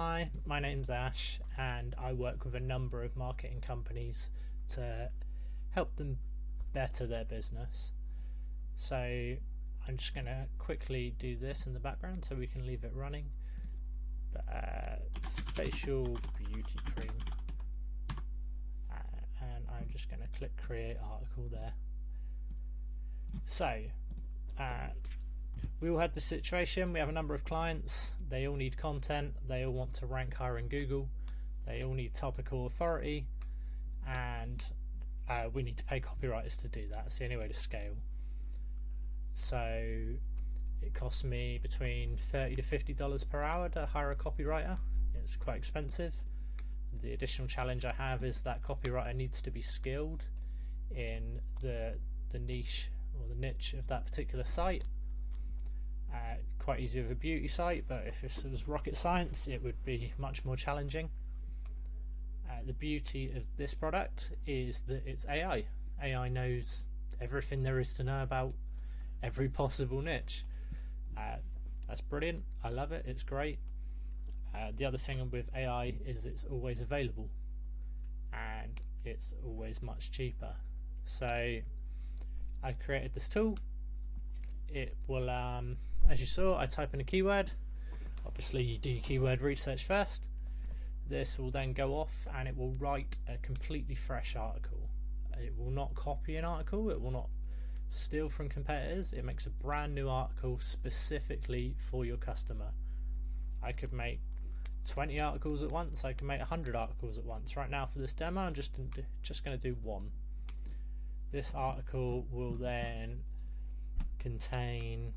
Hi, my name's Ash, and I work with a number of marketing companies to help them better their business. So I'm just going to quickly do this in the background so we can leave it running. Uh, facial beauty cream. Uh, and I'm just going to click create article there. So, uh, we all have the situation. We have a number of clients. They all need content. They all want to rank higher in Google. They all need topical authority, and uh, we need to pay copywriters to do that. It's the only way to scale. So it costs me between thirty to fifty dollars per hour to hire a copywriter. It's quite expensive. The additional challenge I have is that copywriter needs to be skilled in the the niche or the niche of that particular site uh, quite easy with a beauty site, but if this was rocket science, it would be much more challenging. Uh, the beauty of this product is that it's AI. AI knows everything there is to know about every possible niche. Uh, that's brilliant. I love it. It's great. Uh, the other thing with AI is it's always available and it's always much cheaper. So I created this tool it will, um, as you saw, I type in a keyword. Obviously, you do keyword research first. This will then go off and it will write a completely fresh article. It will not copy an article, it will not steal from competitors. It makes a brand new article specifically for your customer. I could make 20 articles at once, I can make 100 articles at once. Right now, for this demo, I'm just, just going to do one. This article will then contain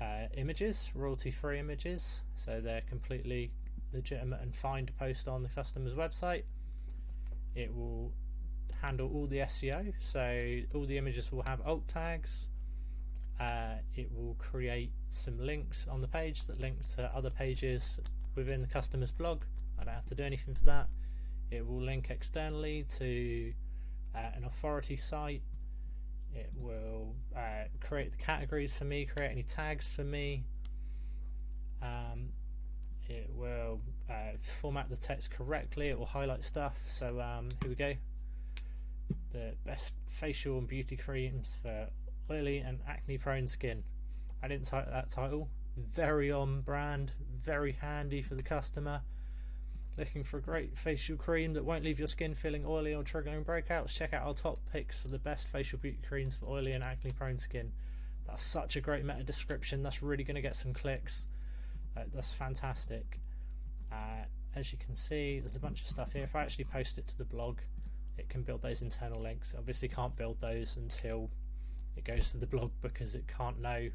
uh, images, royalty free images, so they're completely legitimate and fine to post on the customer's website. It will handle all the SEO, so all the images will have alt tags. Uh, it will create some links on the page that link to other pages within the customer's blog. I don't have to do anything for that. It will link externally to uh, an authority site it will uh, create the categories for me, create any tags for me. Um, it will uh, format the text correctly. It will highlight stuff. So um, here we go. The best facial and beauty creams for oily and acne prone skin. I didn't type that title. Very on brand, very handy for the customer. Looking for a great facial cream that won't leave your skin feeling oily or triggering breakouts? Check out our top picks for the best facial beauty creams for oily and acne prone skin. That's such a great meta description. That's really going to get some clicks. Uh, that's fantastic. Uh, as you can see, there's a bunch of stuff here. If I actually post it to the blog, it can build those internal links. Obviously, can't build those until it goes to the blog because it can't know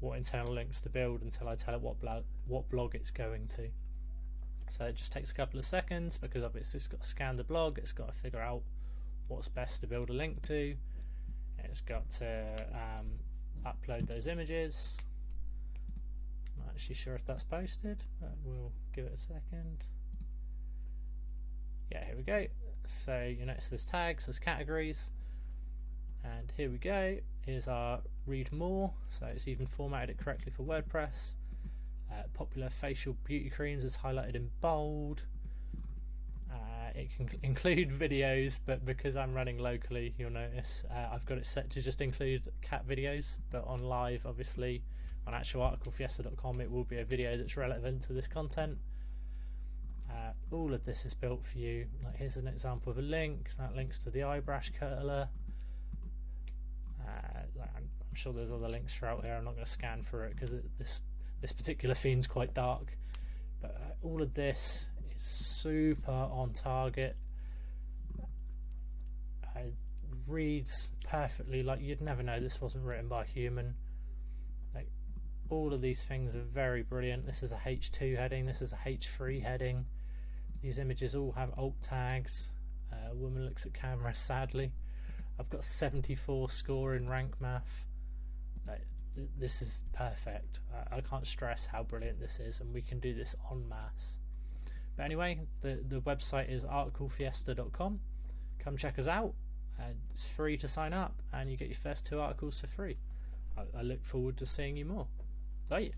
what internal links to build until I tell it what blog what blog it's going to. So it just takes a couple of seconds because obviously it's got to scan the blog, it's got to figure out what's best to build a link to, it's got to um, upload those images. I'm not actually sure if that's posted, but we'll give it a second. Yeah, here we go. So you notice there's tags, there's categories, and here we go. Here's our read more, so it's even formatted it correctly for WordPress. Popular facial beauty creams is highlighted in bold. Uh, it can include videos, but because I'm running locally, you'll notice uh, I've got it set to just include cat videos. But on live, obviously, on actualarticlefiesta.com, it will be a video that's relevant to this content. Uh, all of this is built for you. Like here's an example of a link. That links to the eyebrush curler. Uh, I'm sure there's other links throughout here. I'm not going to scan for it because this this particular theme's quite dark, but uh, all of this is super on target. It reads perfectly like you'd never know this wasn't written by a human. Like all of these things are very brilliant. This is a H2 heading. This is a H3 heading. These images all have alt tags. Uh, a woman looks at camera sadly. I've got 74 score in rank math this is perfect. I can't stress how brilliant this is, and we can do this en masse. But anyway, the, the website is articlefiesta.com. Come check us out. Uh, it's free to sign up, and you get your first two articles for free. I, I look forward to seeing you more. Bye.